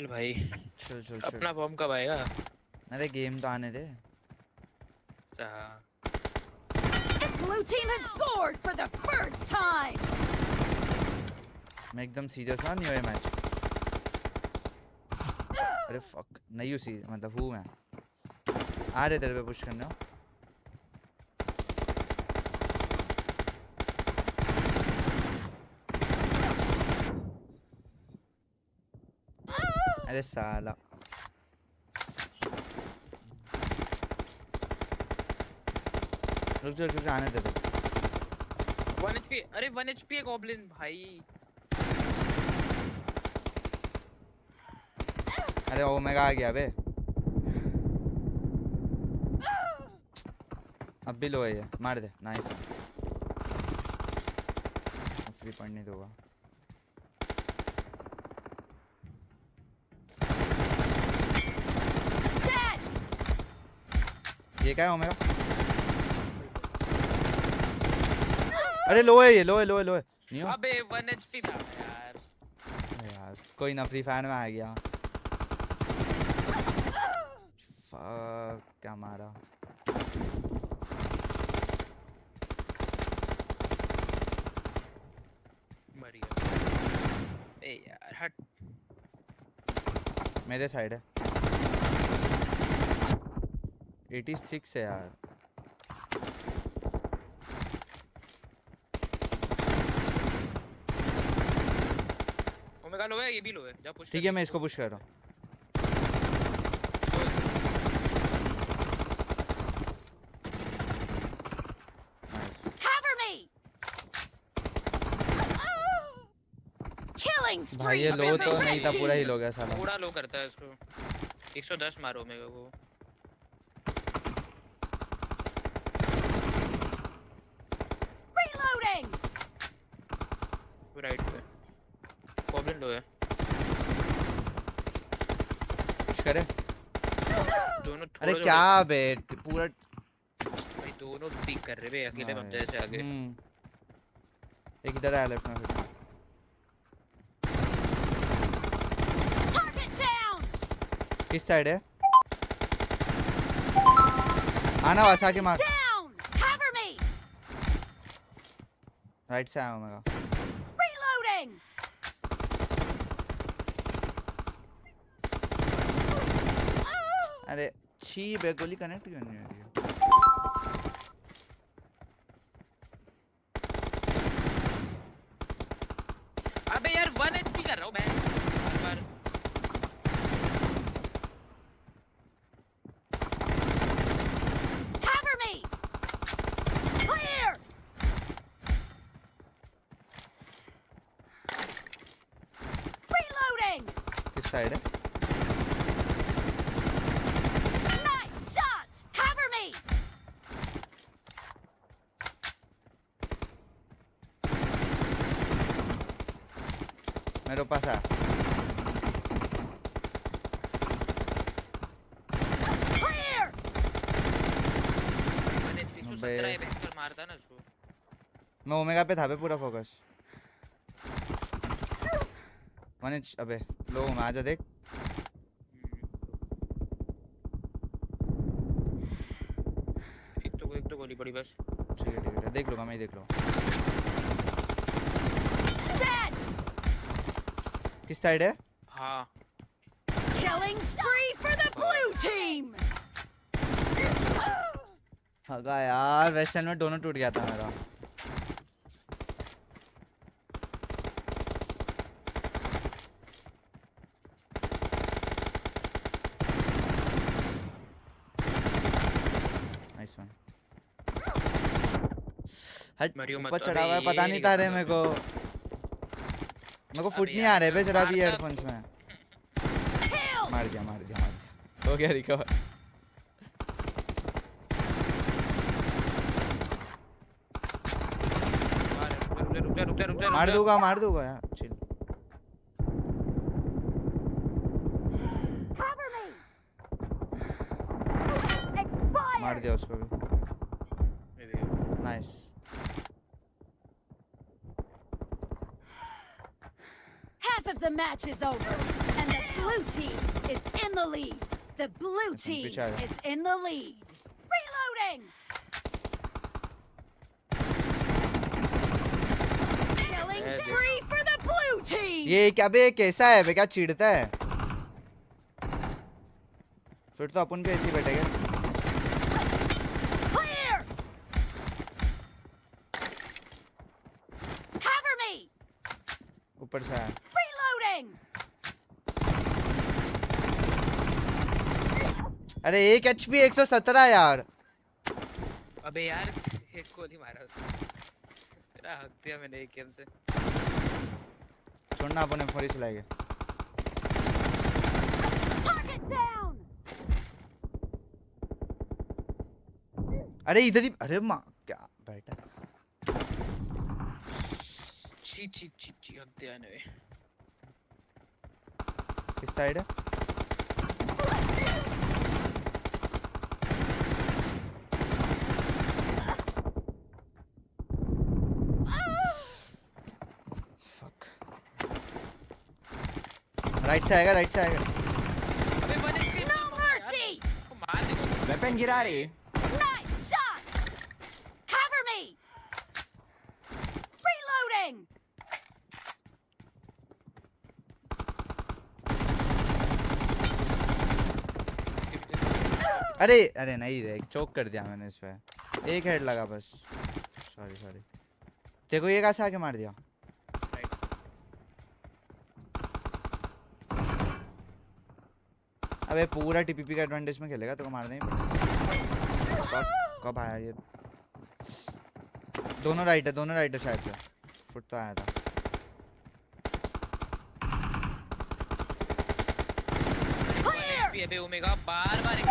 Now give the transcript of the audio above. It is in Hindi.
चल भाई। चल चल चल। अपना फॉर्म कब आएगा? अरे गेम तो आने दे। अच्छा हाँ। Blue team has scored for the first time. मैं एकदम सीरियस ना नहीं हुआ मैच अरे फक नहीं हूँ सी मतलब हूँ मैं। आ रहे तेरे पे पुश करने। हो अरे साला रुक जा रुक जा आने दे दे 1 एचपी अरे 1 एचपी है गॉब्लिन भाई। अरे ओमेगा आ गया बे। अब भी लो है ये मार दे नाइस फ्री दूँगा ये क्या है ओमेगा अरे लो है ये लो है लो है लो है। नहीं अबे 1 एचपी था यार। यार कोई ना फ्री फायर में आ गया। Fuck, क्या मारा? मर गया। ए यार हट। मेरे साइड है। 86 है यार। ओमेगा लो है ये भी लो है। जा पुश ठीक है मैं इसको पुश कर रहा हूँ. भाई ये लो तो नहीं था पूरा ही. लो गया साला। थोड़ा लो करता है इसको। 110 मारो मेरे को। Reloading. राइट पे। गॉब्लिन लो है। पुश करे? दोनों अरे क्या बे पूरा भाई दोनों पीक कर रहे बे अकेले मत यार। जैसे आगे। हम्म। एक इधर है लेफ़्ट में फिर। किस साइड है? आना वास के मार राइट से आया ओमेगा Reloading. अरे छी बे गोली कनेक्ट क्यों नहीं हो रही है? अबे यार 1 एचपी कर रहा हूँ मैं बार बार Cover me. Clear. Reloading. किस साइड है Nice shot. Cover me. मेरे पास आ Clear. 1 एचपी तो अबे। 17 है भयंकर मारता ना उसको मैं ओमेगा पे था बे पूरा फोकस वन इंच अबे लो मैं आजा देख। एक तो एक तो गोली पड़ी बस। ठीक है ठीक है देख लूँगा मैं ही देख लूँगा। किस साइड है? हाँ। Killing spree for the blue team. हगा यार वेस्टर्न में दोनों टूट गया था मेरा नाइस वन हट ऊपर चढ़ा हुआ है पता नहीं था रे मेरे को। मेरे को फुट नहीं आ रहे बे चढ़ा भी हेडफोन्स में। मार दिया मार दिया मार दिया। हो गया रिकवर मार दूँगा मार दूँगा यार चिल. मार दिया उसको भी। Nice Half of the match is over, and the blue the lead. The blue Listen, team which are- is in the lead. Reloading. Killing Yeah, spree for the blue team. ये क्या बे कैसा है बे क्या चिढ़ता है फिर तो अपन भी ऐसे ही बैठेंगे Clear. Cover me. ऊपर से आया Reloading. अरे एक एच पी एक सौ सत्रह यार। अबे यार एक गोली मारा उसने। तेरा हक दिया मैंने एक गेम से। छोड़ना अपन फोरी चलाएँगे अरे इधर ही अरे माँ क्या बैठा ची ची ची ची हक दिया किस साइड। है. राइट से आएगा राइट से आएगा। वेपन गिरा रे Nice shot. Cover me. Reloading. अरे अरे नहीं रे चौक कर दिया मैंने इस पर एक हेड लगा बस। सॉरी सॉरी देखो ये कैसे आके मार दिया? अबे पूरा टीपीपी का एडवांटेज में खेलेगा तो को मारना ही कब आया ये? दोनों राइट है दोनों राइट है शायद से। फुट तो आया था। अबे ओमेगा बार बार एक